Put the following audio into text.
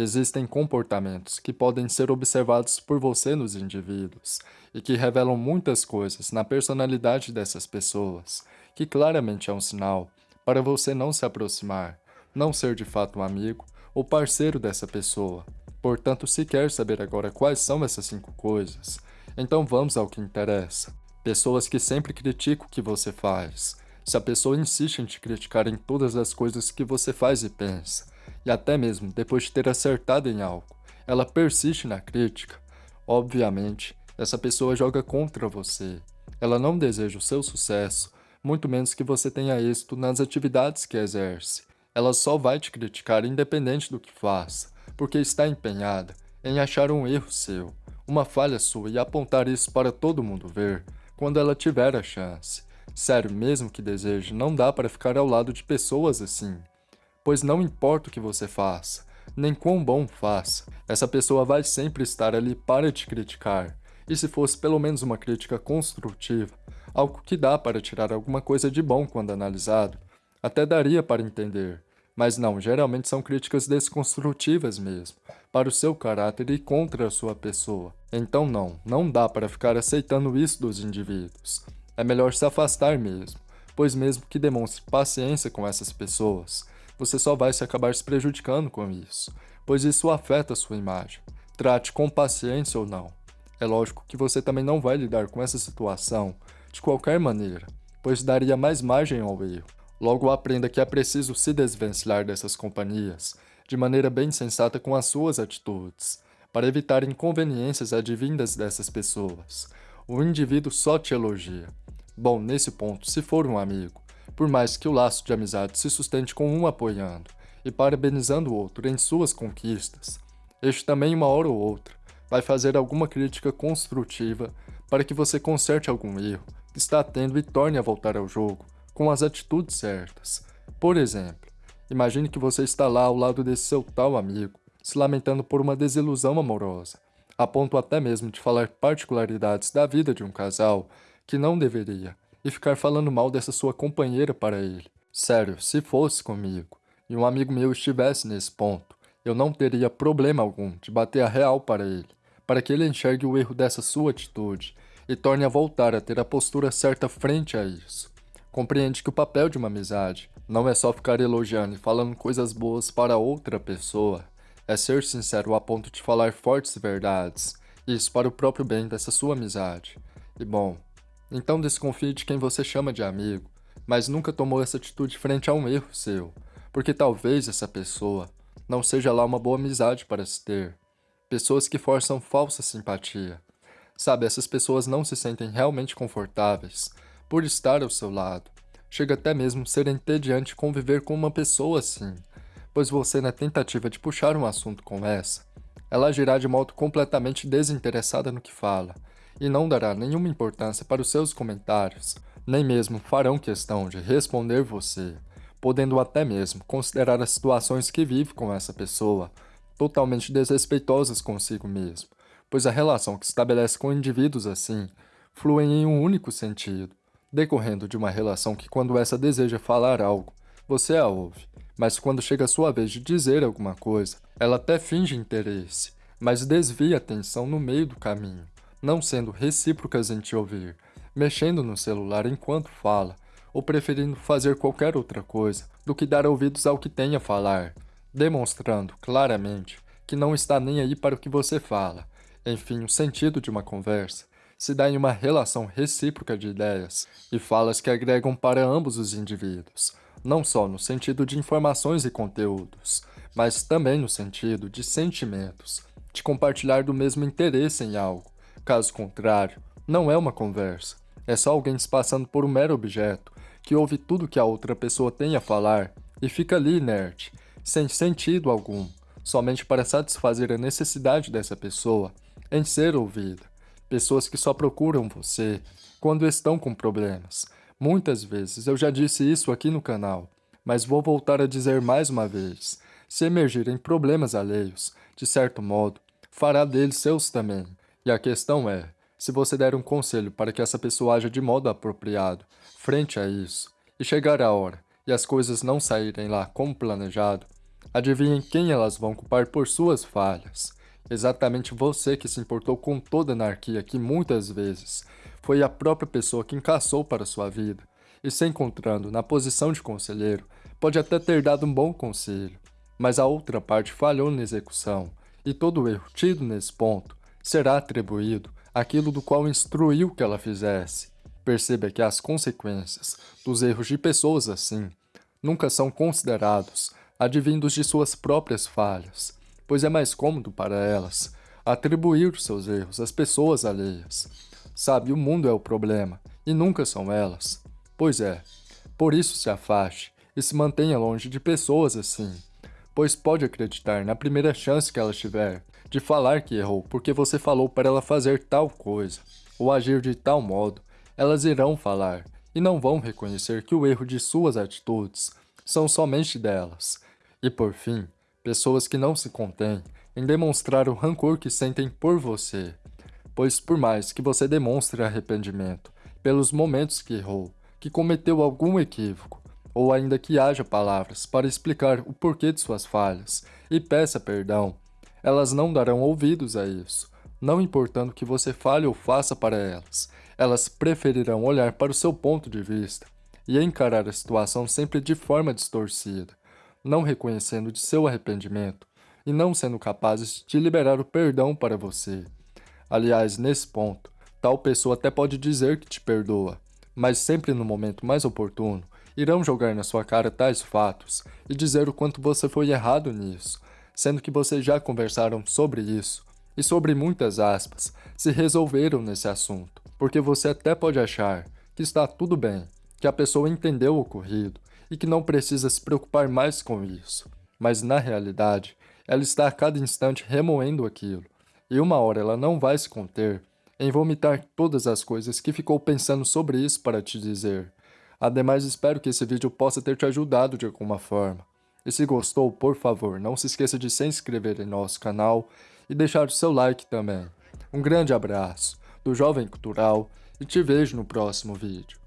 Existem comportamentos que podem ser observados por você nos indivíduos e que revelam muitas coisas na personalidade dessas pessoas, que claramente é um sinal para você não se aproximar, não ser de fato um amigo ou parceiro dessa pessoa. Portanto, se quer saber agora quais são essas cinco coisas, então vamos ao que interessa. Pessoas que sempre criticam o que você faz. Se a pessoa insiste em te criticar em todas as coisas que você faz e pensa, e até mesmo depois de ter acertado em algo, ela persiste na crítica, obviamente, essa pessoa joga contra você. Ela não deseja o seu sucesso, muito menos que você tenha êxito nas atividades que exerce. Ela só vai te criticar independente do que faça, porque está empenhada em achar um erro seu, uma falha sua e apontar isso para todo mundo ver, quando ela tiver a chance. Sério, mesmo que deseje, não dá para ficar ao lado de pessoas assim pois não importa o que você faça, nem quão bom faça, essa pessoa vai sempre estar ali para te criticar. E se fosse pelo menos uma crítica construtiva, algo que dá para tirar alguma coisa de bom quando analisado, até daria para entender. Mas não, geralmente são críticas desconstrutivas mesmo, para o seu caráter e contra a sua pessoa. Então não, não dá para ficar aceitando isso dos indivíduos. É melhor se afastar mesmo, pois mesmo que demonstre paciência com essas pessoas, você só vai se acabar se prejudicando com isso, pois isso afeta a sua imagem. Trate com paciência ou não. É lógico que você também não vai lidar com essa situação de qualquer maneira, pois daria mais margem ao erro. Logo aprenda que é preciso se desvencilhar dessas companhias de maneira bem sensata com as suas atitudes, para evitar inconveniências advindas dessas pessoas. O indivíduo só te elogia. Bom, nesse ponto, se for um amigo, por mais que o laço de amizade se sustente com um apoiando e parabenizando o outro em suas conquistas, este também uma hora ou outra vai fazer alguma crítica construtiva para que você conserte algum erro que está tendo e torne a voltar ao jogo com as atitudes certas. Por exemplo, imagine que você está lá ao lado desse seu tal amigo, se lamentando por uma desilusão amorosa, a ponto até mesmo de falar particularidades da vida de um casal que não deveria, e ficar falando mal dessa sua companheira para ele. Sério, se fosse comigo, e um amigo meu estivesse nesse ponto, eu não teria problema algum de bater a real para ele, para que ele enxergue o erro dessa sua atitude e torne a voltar a ter a postura certa frente a isso. Compreende que o papel de uma amizade não é só ficar elogiando e falando coisas boas para outra pessoa, é ser sincero a ponto de falar fortes verdades, isso para o próprio bem dessa sua amizade. E bom, então desconfie de quem você chama de amigo, mas nunca tomou essa atitude frente a um erro seu, porque talvez essa pessoa não seja lá uma boa amizade para se ter. Pessoas que forçam falsa simpatia. Sabe, essas pessoas não se sentem realmente confortáveis por estar ao seu lado. Chega até mesmo ser entediante conviver com uma pessoa assim, pois você na tentativa de puxar um assunto com essa, ela agirá de modo completamente desinteressada no que fala, e não dará nenhuma importância para os seus comentários, nem mesmo farão questão de responder você, podendo até mesmo considerar as situações que vive com essa pessoa totalmente desrespeitosas consigo mesmo, pois a relação que estabelece com indivíduos assim flui em um único sentido, decorrendo de uma relação que quando essa deseja falar algo, você a ouve, mas quando chega a sua vez de dizer alguma coisa, ela até finge interesse, mas desvia a atenção no meio do caminho, não sendo recíprocas em te ouvir, mexendo no celular enquanto fala, ou preferindo fazer qualquer outra coisa do que dar ouvidos ao que tem a falar, demonstrando claramente que não está nem aí para o que você fala. Enfim, o sentido de uma conversa se dá em uma relação recíproca de ideias e falas que agregam para ambos os indivíduos, não só no sentido de informações e conteúdos, mas também no sentido de sentimentos, de compartilhar do mesmo interesse em algo, Caso contrário, não é uma conversa. É só alguém se passando por um mero objeto, que ouve tudo que a outra pessoa tem a falar e fica ali inerte, sem sentido algum, somente para satisfazer a necessidade dessa pessoa em ser ouvida. Pessoas que só procuram você quando estão com problemas. Muitas vezes eu já disse isso aqui no canal, mas vou voltar a dizer mais uma vez. Se emergirem problemas alheios, de certo modo, fará deles seus também. E a questão é, se você der um conselho para que essa pessoa haja de modo apropriado frente a isso, e chegar a hora e as coisas não saírem lá como planejado, Adivinhem quem elas vão culpar por suas falhas. Exatamente você que se importou com toda a anarquia que muitas vezes foi a própria pessoa que encaçou para sua vida e se encontrando na posição de conselheiro, pode até ter dado um bom conselho, mas a outra parte falhou na execução, e todo erro tido nesse ponto será atribuído àquilo do qual instruiu que ela fizesse. Perceba que as consequências dos erros de pessoas assim nunca são considerados advindos de suas próprias falhas, pois é mais cômodo para elas atribuir seus erros às pessoas alheias. Sabe, o mundo é o problema, e nunca são elas. Pois é, por isso se afaste e se mantenha longe de pessoas assim, pois pode acreditar na primeira chance que ela tiver de falar que errou porque você falou para ela fazer tal coisa ou agir de tal modo, elas irão falar e não vão reconhecer que o erro de suas atitudes são somente delas. E por fim, pessoas que não se contêm em demonstrar o rancor que sentem por você, pois por mais que você demonstre arrependimento pelos momentos que errou, que cometeu algum equívoco, ou ainda que haja palavras para explicar o porquê de suas falhas e peça perdão, elas não darão ouvidos a isso, não importando que você fale ou faça para elas. Elas preferirão olhar para o seu ponto de vista e encarar a situação sempre de forma distorcida, não reconhecendo de seu arrependimento e não sendo capazes de liberar o perdão para você. Aliás, nesse ponto, tal pessoa até pode dizer que te perdoa, mas sempre no momento mais oportuno, irão jogar na sua cara tais fatos e dizer o quanto você foi errado nisso, sendo que vocês já conversaram sobre isso e sobre muitas aspas, se resolveram nesse assunto, porque você até pode achar que está tudo bem, que a pessoa entendeu o ocorrido e que não precisa se preocupar mais com isso, mas na realidade, ela está a cada instante remoendo aquilo, e uma hora ela não vai se conter em vomitar todas as coisas que ficou pensando sobre isso para te dizer. Ademais, espero que esse vídeo possa ter te ajudado de alguma forma. E se gostou, por favor, não se esqueça de se inscrever em nosso canal e deixar o seu like também. Um grande abraço do Jovem Cultural e te vejo no próximo vídeo.